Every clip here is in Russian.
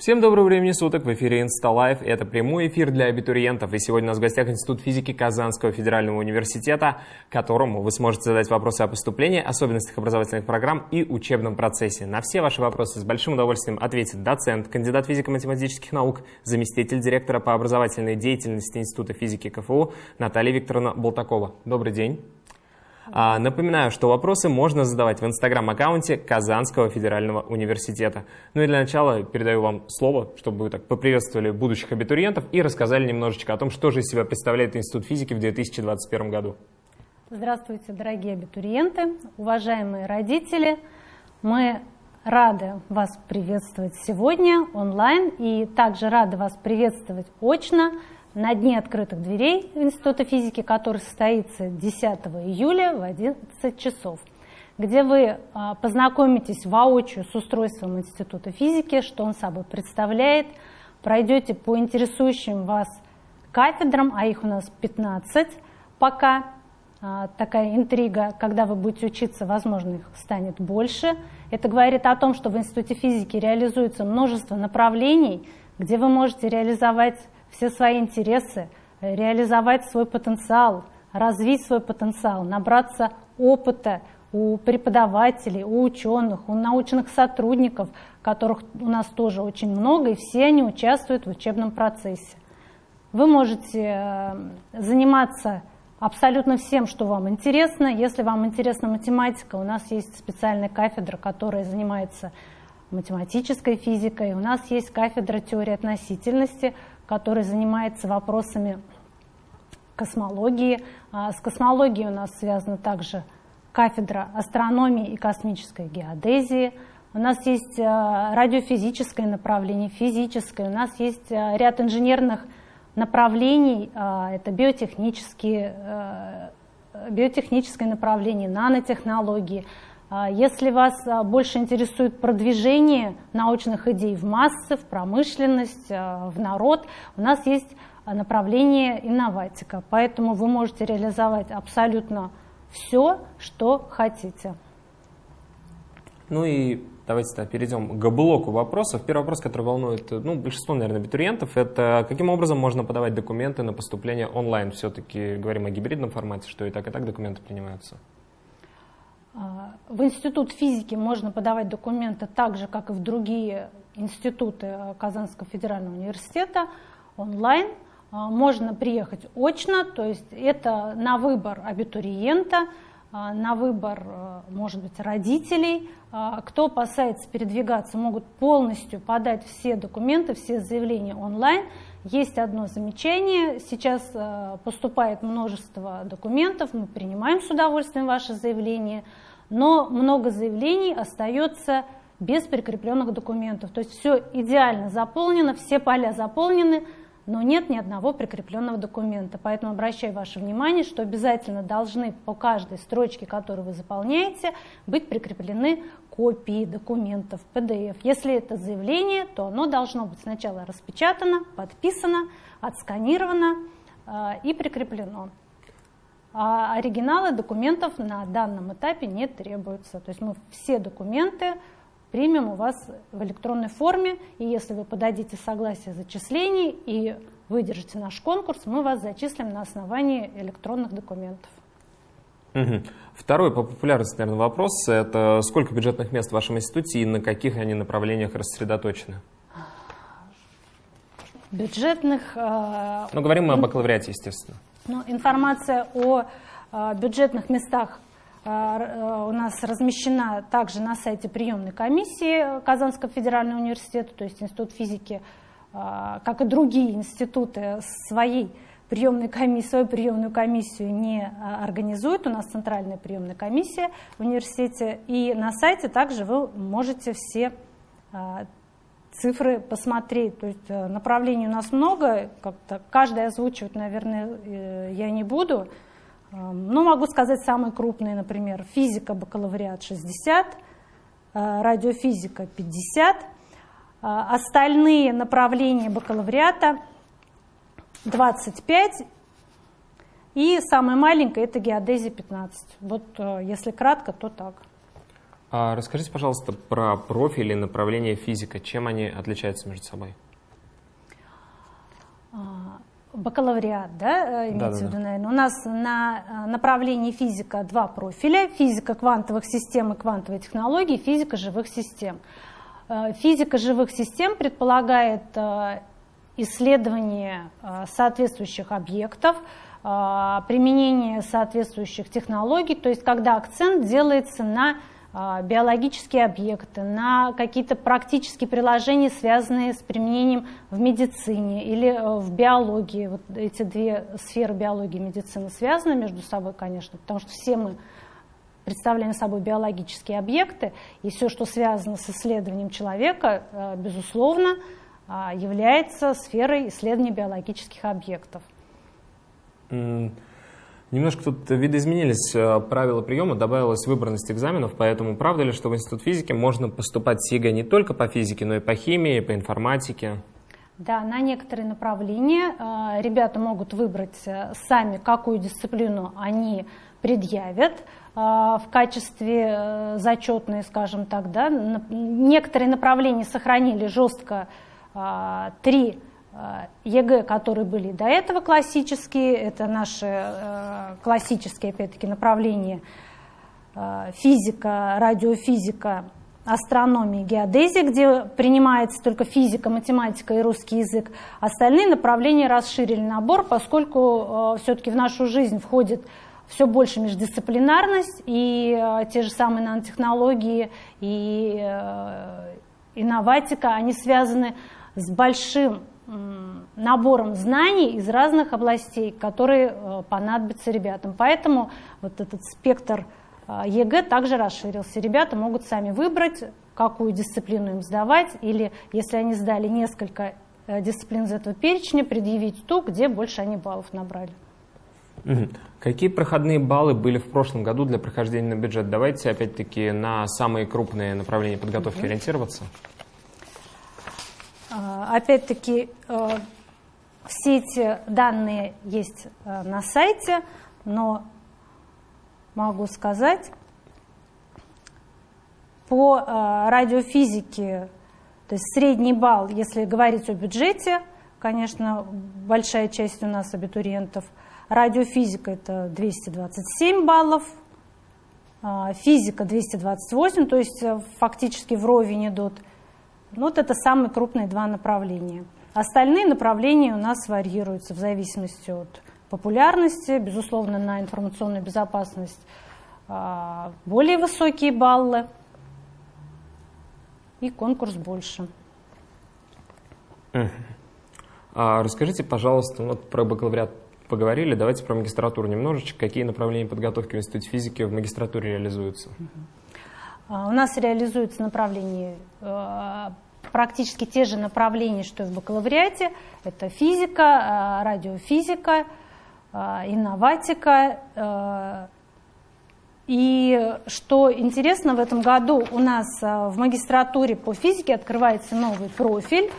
Всем доброго времени суток, в эфире InstaLife. Это прямой эфир для абитуриентов. И сегодня у нас в гостях Институт физики Казанского федерального университета, которому вы сможете задать вопросы о поступлении, особенностях образовательных программ и учебном процессе. На все ваши вопросы с большим удовольствием ответит доцент, кандидат физико-математических наук, заместитель директора по образовательной деятельности Института физики КФУ Наталья Викторовна Болтакова. Добрый день. А, напоминаю, что вопросы можно задавать в инстаграм-аккаунте Казанского федерального университета. Ну и для начала передаю вам слово, чтобы вы так поприветствовали будущих абитуриентов и рассказали немножечко о том, что же из себя представляет Институт физики в 2021 году. Здравствуйте, дорогие абитуриенты, уважаемые родители. Мы рады вас приветствовать сегодня онлайн и также рады вас приветствовать очно – на дне открытых дверей Института физики, который состоится 10 июля в 11 часов, где вы а, познакомитесь воочию с устройством Института физики, что он собой представляет, пройдете по интересующим вас кафедрам, а их у нас 15 пока, а, такая интрига, когда вы будете учиться, возможно, их станет больше. Это говорит о том, что в Институте физики реализуется множество направлений, где вы можете реализовать все свои интересы, э, реализовать свой потенциал, развить свой потенциал, набраться опыта у преподавателей, у ученых, у научных сотрудников, которых у нас тоже очень много, и все они участвуют в учебном процессе. Вы можете э, заниматься абсолютно всем, что вам интересно. Если вам интересна математика, у нас есть специальная кафедра, которая занимается математической физикой. У нас есть кафедра теории относительности, который занимается вопросами космологии. А, с космологией у нас связана также кафедра астрономии и космической геодезии. У нас есть а, радиофизическое направление, физическое. У нас есть а, ряд инженерных направлений. Это биотехнические, биотехническое направление, нанотехнологии – если вас а, больше интересует продвижение научных идей в массы, в промышленность, а, в народ, у нас есть направление инноватика. Поэтому вы можете реализовать абсолютно все, что хотите. Ну и давайте -то перейдем к блоку вопросов. Первый вопрос, который волнует ну, большинство, наверное, абитуриентов, это каким образом можно подавать документы на поступление онлайн? Все-таки говорим о гибридном формате, что и так, и так документы принимаются. А, в Институт физики можно подавать документы так же, как и в другие институты Казанского федерального университета онлайн. А, можно приехать очно, то есть это на выбор абитуриента, а, на выбор, может быть, родителей. Кто опасается передвигаться, могут полностью подать все документы, все заявления онлайн. Есть одно замечание. Сейчас поступает множество документов, мы принимаем с удовольствием ваши заявления – но много заявлений остается без прикрепленных документов. То есть все идеально заполнено, все поля заполнены, но нет ни одного прикрепленного документа. Поэтому обращаю ваше внимание, что обязательно должны по каждой строчке, которую вы заполняете, быть прикреплены копии документов PDF. Если это заявление, то оно должно быть сначала распечатано, подписано, отсканировано э, и прикреплено а оригиналы документов на данном этапе не требуются. То есть мы все документы примем у вас в электронной форме, и если вы подадите согласие зачислений и выдержите наш конкурс, мы вас зачислим на основании электронных документов. Угу. Второй по популярности, наверное, вопрос – это сколько бюджетных мест в вашем институте и на каких они направлениях рассредоточены? Бюджетных… Э, ну, говорим мы о бакалавриате, естественно. Но информация о э, бюджетных местах э, э, у нас размещена также на сайте приемной комиссии Казанского федерального университета, то есть Институт физики, как и другие институты, своей приемной комиссии, свою приемную комиссию не организует. У нас центральная приемная комиссия в университете. И на сайте также вы можете все цифры посмотреть. То есть э, направлений у нас много, как-то каждое озвучивать, наверное, э, я не буду. Эм, но могу сказать самые крупные, например, физика, бакалавриат 60, э, радиофизика 50, остальные направления бакалавриата 25, и самое маленькое это геодезия 15. Вот если кратко, то так. А расскажите, пожалуйста, про профили направления физика. Чем они отличаются между собой? А, бакалавриат, да, э, имеется да, да, в виду, наверное. У нас на э, направлении физика два профиля. Физика квантовых систем и квантовой технологии, физика живых систем. Э, физика живых систем предполагает исследование соответствующих объектов, применение соответствующих технологий, то есть когда акцент делается на биологические объекты, на какие-то практические приложения, связанные с применением в медицине или э, в биологии. Вот эти две сферы биологии и медицины связаны между собой, конечно, потому что все мы представляем собой биологические объекты, и все, что связано с исследованием человека, э, безусловно, а, является сферой исследования биологических объектов. Немножко тут видоизменились э, правила приема, добавилась выборность экзаменов, поэтому правда ли, что в Институт физики можно поступать с ЕГЭ не только по физике, но и по химии, по информатике? Да, на некоторые направления э, ребята могут выбрать э, сами, какую дисциплину они предъявят в качестве зачетной, скажем так. Да. Некоторые направления сохранили жестко три ЕГЭ, которые были до этого классические, это наши э, классические, опять-таки, направления э, физика, радиофизика, астрономия, геодезия, где принимается только физика, математика и русский язык. Остальные направления расширили набор, поскольку все-таки в нашу жизнь входит все больше междисциплинарность, и те же самые нанотехнологии и инноватика, они связаны с большим набором знаний из разных областей, которые э, понадобятся ребятам. Поэтому вот этот спектр э, ЕГЭ также расширился. Ребята могут сами выбрать, какую дисциплину им сдавать, или если они сдали несколько э, дисциплин из этого перечня, предъявить ту, где больше они баллов набрали. Какие проходные баллы были в прошлом году для прохождения на бюджет? Давайте опять-таки на самые крупные направления подготовки угу. ориентироваться. А, опять-таки, э, все эти данные есть э, на сайте, но могу сказать, по э, радиофизике, то есть средний балл, если говорить о бюджете, конечно, большая часть у нас абитуриентов, радиофизика это 227 баллов, физика 228, то есть фактически вровень идут вот это самые крупные два направления. Остальные направления у нас варьируются в зависимости от популярности, безусловно, на информационную безопасность а, более высокие баллы и конкурс больше. А расскажите, пожалуйста, вот про бакалавриат поговорили, давайте про магистратуру немножечко. Какие направления подготовки в Институте физики в магистратуре реализуются? А, у нас реализуются направления э, практически те же направления, что и в бакалавриате. Это физика, э, радиофизика, э, инноватика. И что интересно, в этом году у нас в магистратуре по физике открывается новый профиль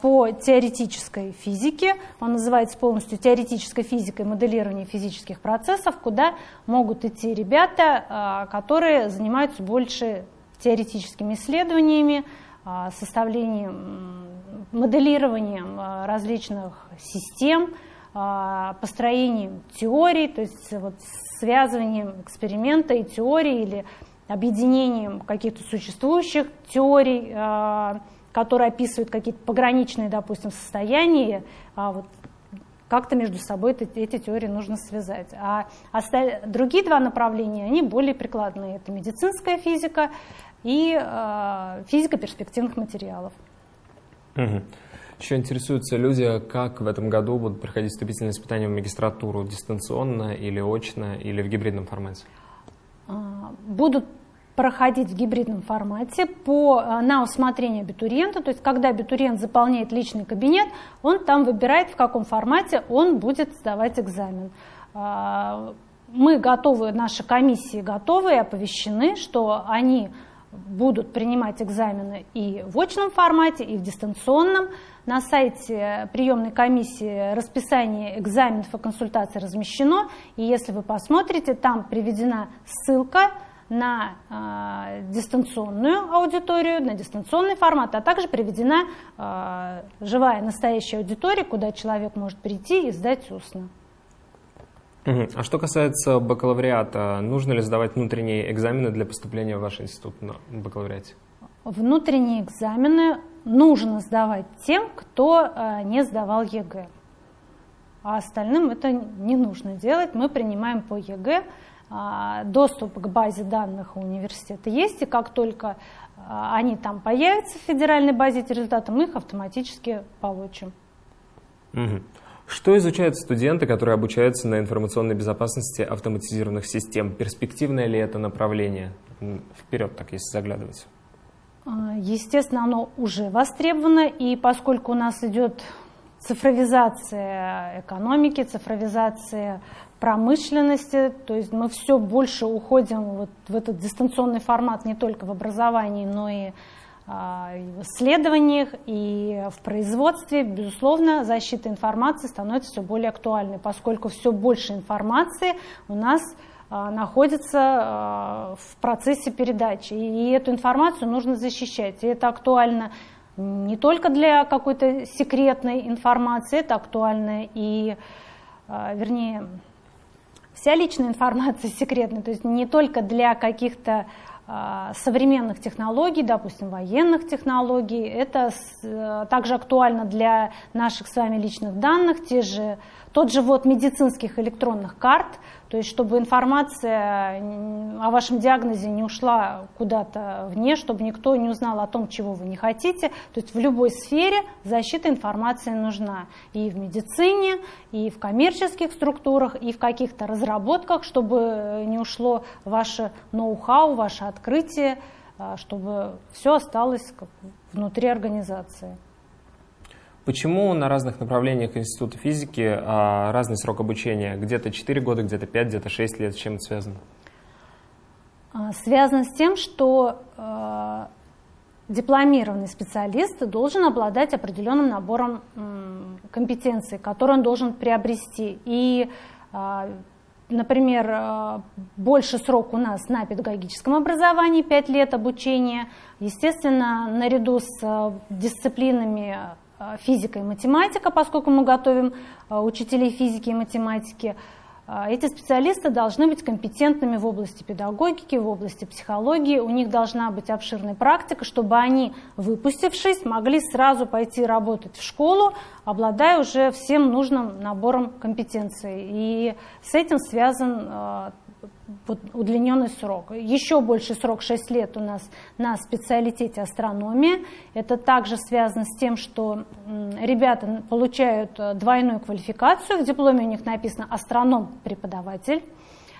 по теоретической физике. Он называется полностью теоретической физикой моделирования физических процессов, куда могут идти ребята, которые занимаются больше теоретическими исследованиями, составлением, моделированием различных систем, построением теорий, то есть вот связыванием эксперимента и теории или объединением каких-то существующих теорий, которые описывают какие-то пограничные, допустим, состояния, а вот как-то между собой эти, эти теории нужно связать. А осталь... другие два направления, они более прикладные. Это медицинская физика и э, физика перспективных материалов. Угу. Еще интересуются люди, как в этом году будут проходить вступительные испытания в магистратуру, дистанционно или очно, или в гибридном формате? А, будут проходить в гибридном формате по, э, на усмотрение абитуриента, то есть когда абитуриент заполняет личный кабинет, он там выбирает, в каком формате он будет сдавать экзамен. А, мы готовы, наши комиссии готовы и оповещены, что они будут принимать экзамены и в очном формате, и в дистанционном. На сайте приемной комиссии расписание экзаменов и консультаций размещено, и если вы посмотрите, там приведена ссылка на э, дистанционную аудиторию, на дистанционный формат, а также приведена э, живая настоящая аудитория, куда человек может прийти и сдать устно. А что касается бакалавриата, нужно ли сдавать внутренние экзамены для поступления в ваш институт на бакалавриате? Внутренние экзамены нужно сдавать тем, кто э, не сдавал ЕГЭ. А остальным это не нужно делать. Мы принимаем по ЕГЭ. А, доступ к базе данных университета есть, и как только а, они там появятся в федеральной базе эти результаты, мы их автоматически получим. Угу. Что изучают студенты, которые обучаются на информационной безопасности автоматизированных систем? Перспективное ли это направление? Вперед, так если заглядывать. А, естественно, оно уже востребовано, и поскольку у нас идет цифровизация экономики, цифровизация промышленности, то есть мы все больше уходим вот в этот дистанционный формат не только в образовании, но и а, в исследованиях и в производстве, безусловно, защита информации становится все более актуальной, поскольку все больше информации у нас а, находится а, в процессе передачи, и эту информацию нужно защищать. И это актуально не только для какой-то секретной информации, это актуально и, вернее, вся личная информация секретная, то есть не только для каких-то а, современных технологий, допустим, военных технологий. Это э, также актуально для наших с вами личных данных, те же, тот же вот медицинских электронных карт, то есть чтобы информация о вашем диагнозе не ушла куда-то вне, чтобы никто не узнал о том, чего вы не хотите. То есть в любой сфере защита информации нужна. И в медицине, и в коммерческих структурах, и в каких-то разработках, чтобы не ушло ваше ноу-хау, ваше открытие, а, чтобы все осталось внутри организации. Почему на разных направлениях Института физики а, разный срок обучения? Где-то 4 года, где-то 5, где-то 6 лет. С чем это связано? А, связано с тем, что э, дипломированный специалист должен обладать определенным набором компетенций, которые он должен приобрести. И, например, больше срок у нас на педагогическом образовании, 5 лет обучения. Естественно, наряду с дисциплинами физика и математика, поскольку мы готовим э, учителей физики и математики. Э, эти специалисты должны быть компетентными в области педагогики, в области психологии. У них должна быть обширная практика, чтобы они, выпустившись, могли сразу пойти работать в школу, обладая уже всем нужным набором компетенций. И с этим связан удлиненный срок. Еще больше срок 6 лет у нас на специалитете астрономия. Это также связано с тем, что ребята получают э, двойную квалификацию. В дипломе у них написано астроном-преподаватель.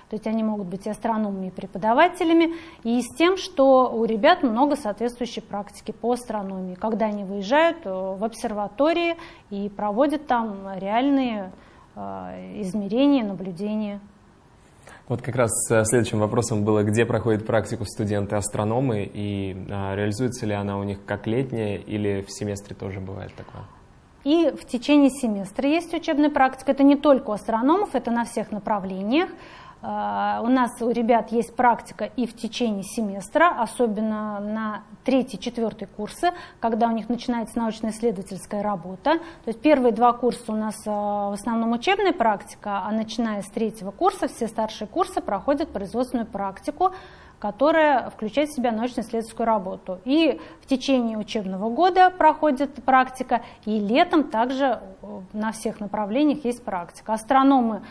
То есть они могут быть и астрономами, преподавателями, и с тем, что у ребят много соответствующей практики по астрономии, когда они выезжают э, в обсерватории и проводят там реальные э, измерения, наблюдения. Вот как раз э, следующим вопросом было, где проходит практику студенты-астрономы и а, реализуется ли она у них как летняя или в семестре тоже бывает такое? И в течение семестра есть учебная практика. Это не только у астрономов, это на всех направлениях. А, у нас у ребят есть практика и в течение семестра, особенно на третий, четвертый курсы, когда у них начинается научно-исследовательская работа. То есть первые два курса у нас а, в основном учебная практика, а начиная с третьего курса все старшие курсы проходят производственную практику, которая включает в себя научно-исследовательскую работу. И в течение учебного года проходит практика, и летом также э, на всех направлениях есть практика. Астрономы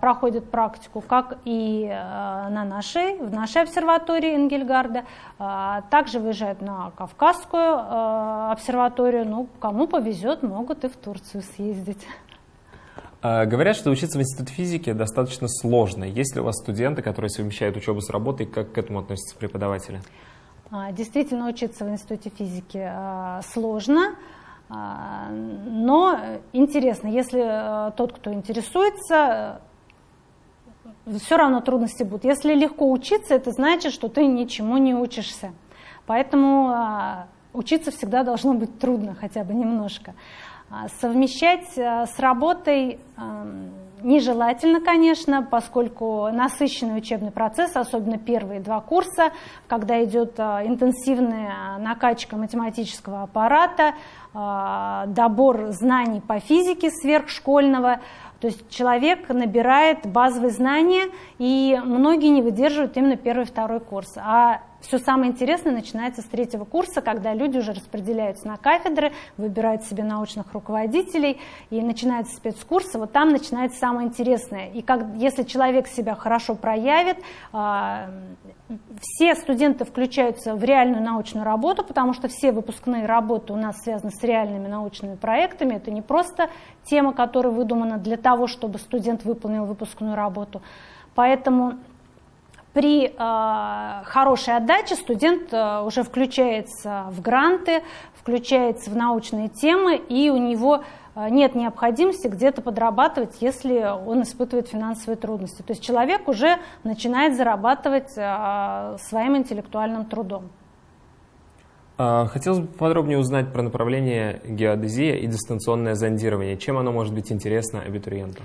проходят практику, как и а, на нашей, в нашей обсерватории Энгельгарда. А, также выезжают на Кавказскую обсерваторию. Ну, кому повезет, могут и в Турцию съездить. Говорят, что учиться в Институте физики достаточно сложно. Есть ли у вас студенты, которые совмещают учебу с работой? Как к этому относятся преподаватели? Действительно, учиться в Институте физики сложно. А, но интересно, если э, тот, кто интересуется, все равно трудности будут. Если легко учиться, это значит, что ты ничему не учишься. Поэтому а, учиться всегда должно быть трудно, хотя бы немножко. А, совмещать э, с работой нежелательно, конечно, поскольку насыщенный учебный процесс, особенно первые два курса, когда идет интенсивная накачка математического аппарата, добор знаний по физике сверхшкольного, то есть человек набирает базовые знания, и многие не выдерживают именно первый и второй курс. А все самое интересное начинается с третьего курса, когда люди уже распределяются на кафедры, выбирают себе научных руководителей, и начинается спецкурсы, вот там начинается самое интересное. И как, если человек себя хорошо проявит, э, все студенты включаются в реальную научную работу, потому что все выпускные работы у нас связаны с реальными научными проектами, это не просто тема, которая выдумана для того, чтобы студент выполнил выпускную работу. Поэтому при э, хорошей отдаче студент э, уже включается в гранты, включается в научные темы, и у него э, нет необходимости где-то подрабатывать, если он испытывает финансовые трудности. То есть человек уже начинает зарабатывать э, своим интеллектуальным трудом. А, хотелось бы подробнее узнать про направление геодезия и дистанционное зондирование. Чем оно может быть интересно абитуриенту?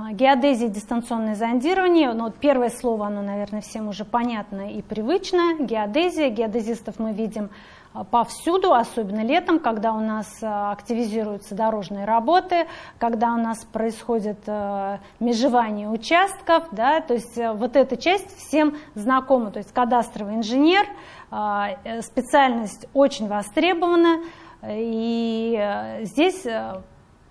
А, геодезия, дистанционное зондирование, ну, вот первое слово, оно, наверное, всем уже понятно и привычно. Геодезия, геодезистов мы видим а, повсюду, особенно летом, когда у нас а, активизируются дорожные работы, когда у нас происходит межевание участков, да, то есть э, вот эта часть всем знакома, то есть кадастровый инженер, э, специальность очень востребована, и э, здесь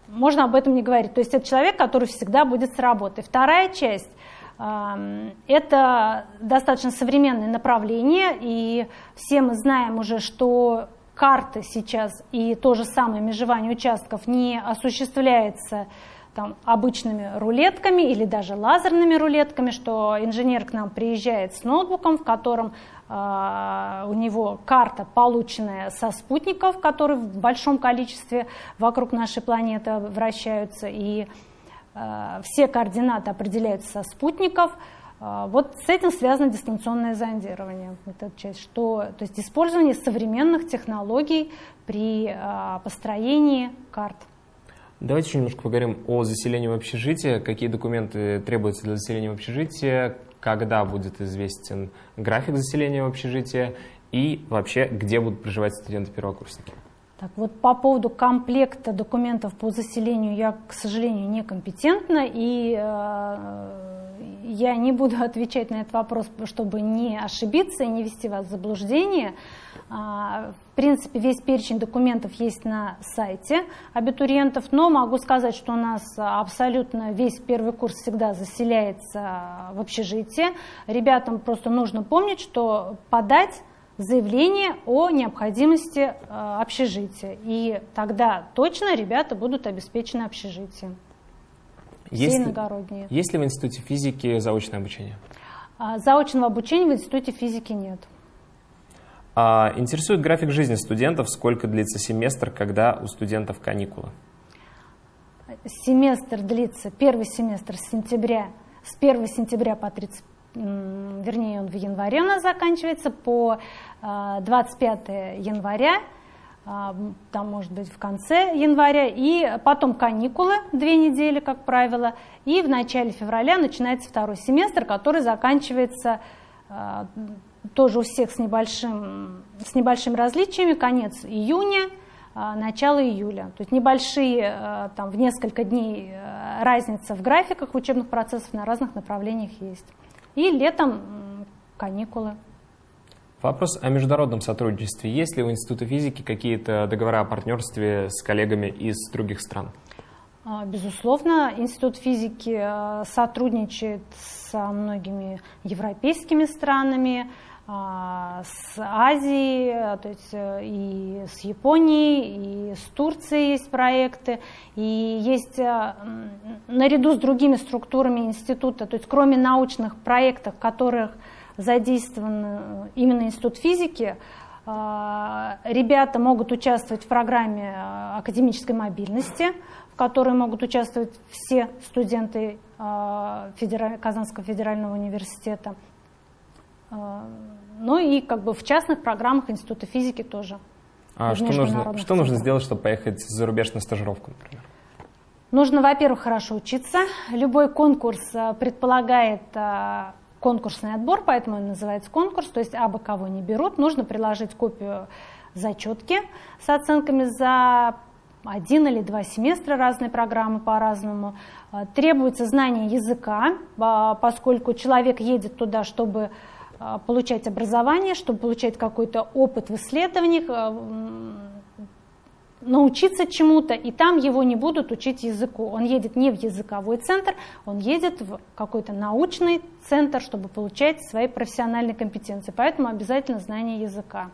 можно об этом не говорить. То есть это человек, который всегда будет с работы. Вторая часть это достаточно современное направление, и все мы знаем уже, что карты сейчас и то же самое межевание участков не осуществляется там, обычными рулетками или даже лазерными рулетками, что инженер к нам приезжает с ноутбуком, в котором у него карта, полученная со спутников, которые в большом количестве вокруг нашей планеты вращаются, и э, все координаты определяются со спутников. Э, вот с этим связано дистанционное зондирование, вот эта часть, что, то есть использование современных технологий при построении карт. Давайте еще немножко поговорим о заселении в общежитие. Какие документы требуются для заселения в общежитие, когда будет известен график заселения в общежитие и вообще, где будут проживать студенты-первокурсники. Так вот, по поводу комплекта документов по заселению я, к сожалению, некомпетентна, и э, я не буду отвечать на этот вопрос, чтобы не ошибиться и не вести вас в заблуждение. А, в принципе, весь перечень документов есть на сайте абитуриентов, но могу сказать, что у нас абсолютно весь первый курс всегда заселяется в общежитие. Ребятам просто нужно помнить, что подать заявление о необходимости э, общежития. И тогда точно ребята будут обеспечены общежитием. Есть, иногородние. Есть ли в Институте физики заочное обучение? А, заочного обучения в Институте физики нет. А, интересует график жизни студентов, сколько длится семестр, когда у студентов каникулы? Семестр длится, первый семестр с сентября, с 1 сентября по 30 вернее, он в январе у нас заканчивается, по 25 а, января, а, там, может быть, в конце января, и потом каникулы, две недели, как правило, и в начале февраля начинается второй семестр, который заканчивается тоже у всех с небольшим, с небольшими различиями, конец июня, начало июля. То есть небольшие, там, в несколько дней разница в графиках учебных процессов на разных направлениях есть. И летом каникулы. Вопрос о международном сотрудничестве. Есть ли у Института физики какие-то договора о партнерстве с коллегами из других стран? А, безусловно, Институт физики э, сотрудничает со многими европейскими странами, а, с Азией, э, то есть э, и с Японией, и с Турцией есть проекты, и есть э, наряду с другими структурами института, то есть кроме научных проектов, в которых задействован именно институт физики, ребята могут участвовать в программе академической мобильности, в которой могут участвовать все студенты Казанского федерального университета. Ну и как бы в частных программах Института физики тоже. А что нужно, что нужно сделать, чтобы поехать за рубеж на стажировку, например? Нужно, во-первых, хорошо учиться. Любой конкурс э, предполагает э, конкурсный отбор, поэтому он называется конкурс, то есть абы кого не берут. Нужно приложить копию зачетки с оценками за один или два семестра, разные программы по-разному. Требуется знание языка, поскольку человек едет туда, чтобы получать образование, чтобы получать какой-то опыт в исследованиях, научиться чему-то, и там его не будут учить языку. Он едет не в языковой центр, он едет в какой-то научный центр, чтобы получать свои профессиональные компетенции. Поэтому обязательно знание языка.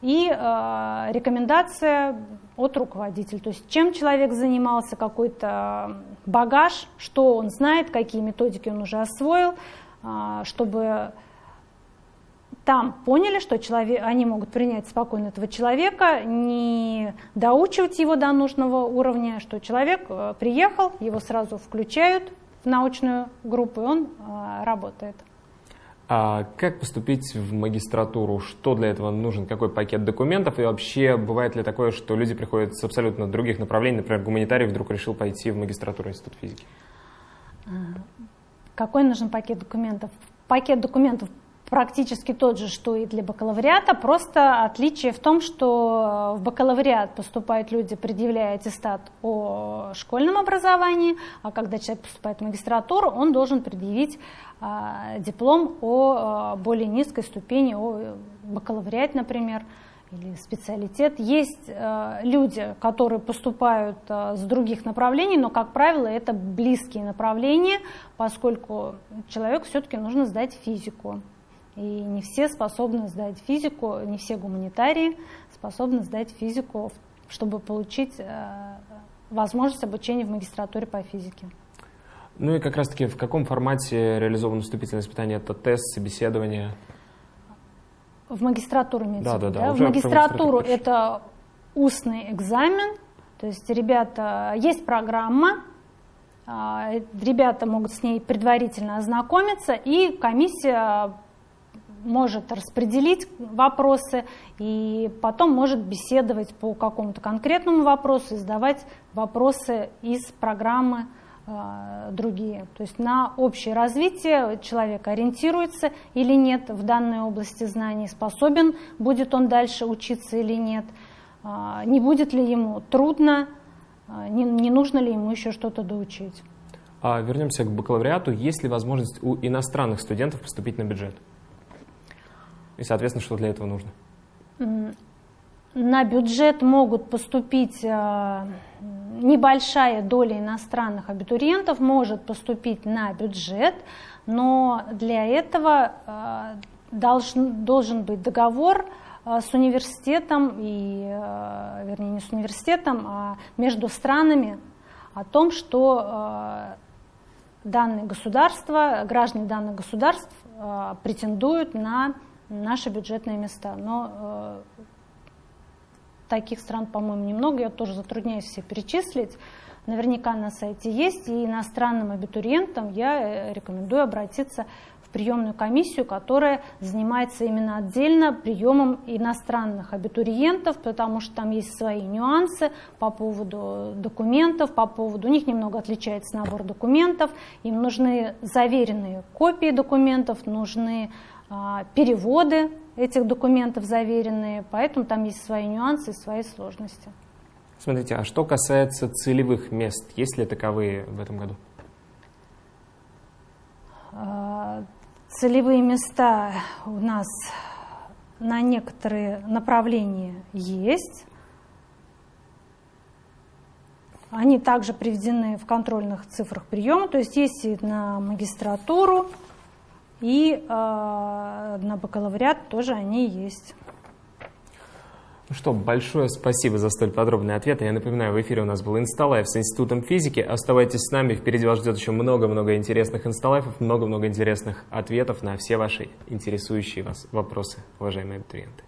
И э, рекомендация от руководителя, то есть чем человек занимался, какой-то багаж, что он знает, какие методики он уже освоил, э, чтобы там поняли, что человек, они могут принять спокойно этого человека, не доучивать его до нужного уровня, что человек э, приехал, его сразу включают в научную группу, и он э, работает. А как поступить в магистратуру? Что для этого нужен? Какой пакет документов? И вообще, бывает ли такое, что люди приходят с абсолютно других направлений? Например, гуманитарий вдруг решил пойти в магистратуру Института физики. Какой нужен пакет документов? Пакет документов практически тот же, что и для бакалавриата, просто отличие в том, что в бакалавриат поступают люди, предъявляя аттестат о школьном образовании, а когда человек поступает в магистратуру, он должен предъявить а, диплом о а, более низкой ступени, о бакалавриате, например, или специалитет. Есть э, люди, которые поступают э, с других направлений, но, как правило, это близкие направления, поскольку человеку все-таки нужно сдать физику. И не все способны сдать физику, не все гуманитарии способны сдать физику, чтобы получить э, возможность обучения в магистратуре по физике. Ну и как раз-таки в каком формате реализовано вступительное испытание? Это тест, собеседование? В магистратуру имеется да, да, да, да? В магистратуру это устный экзамен, то есть ребята, есть программа, а, ребята могут с ней предварительно ознакомиться, и комиссия может распределить вопросы и потом может беседовать по какому-то конкретному вопросу и задавать вопросы из программы э, другие. То есть на общее развитие человек ориентируется или нет в данной области знаний, способен будет он дальше учиться или нет, э, не будет ли ему трудно, э, не, не нужно ли ему еще что-то доучить. А вернемся к бакалавриату. Есть ли возможность у иностранных студентов поступить на бюджет? И, соответственно, что для этого нужно? На бюджет могут поступить э, небольшая доля иностранных абитуриентов может поступить на бюджет, но для этого э, должен, должен быть договор э, с университетом, и, вернее, не с университетом, а между странами о том, что данные государства, граждане данных государств претендуют на наши бюджетные места. Но э, таких стран, по-моему, немного, я тоже затрудняюсь все перечислить. Наверняка на сайте есть, и иностранным абитуриентам я э, рекомендую обратиться в приемную комиссию, которая занимается именно отдельно приемом иностранных абитуриентов, потому что там есть свои нюансы по поводу документов, по поводу, у них немного отличается набор документов, им нужны заверенные копии документов, нужны переводы этих документов заверенные, поэтому там есть свои нюансы и свои сложности. Смотрите, а что касается целевых мест, есть ли таковые в этом году? А, целевые места у нас на некоторые направления есть. Они также приведены в контрольных цифрах приема, то есть есть и на магистратуру, и э, на бакалавриат тоже они есть. Ну что, большое спасибо за столь подробный ответ. Я напоминаю, в эфире у нас был Инсталайф с Институтом физики. Оставайтесь с нами, впереди вас ждет еще много-много интересных инсталайфов, много-много интересных ответов на все ваши интересующие вас вопросы, уважаемые абитуриенты.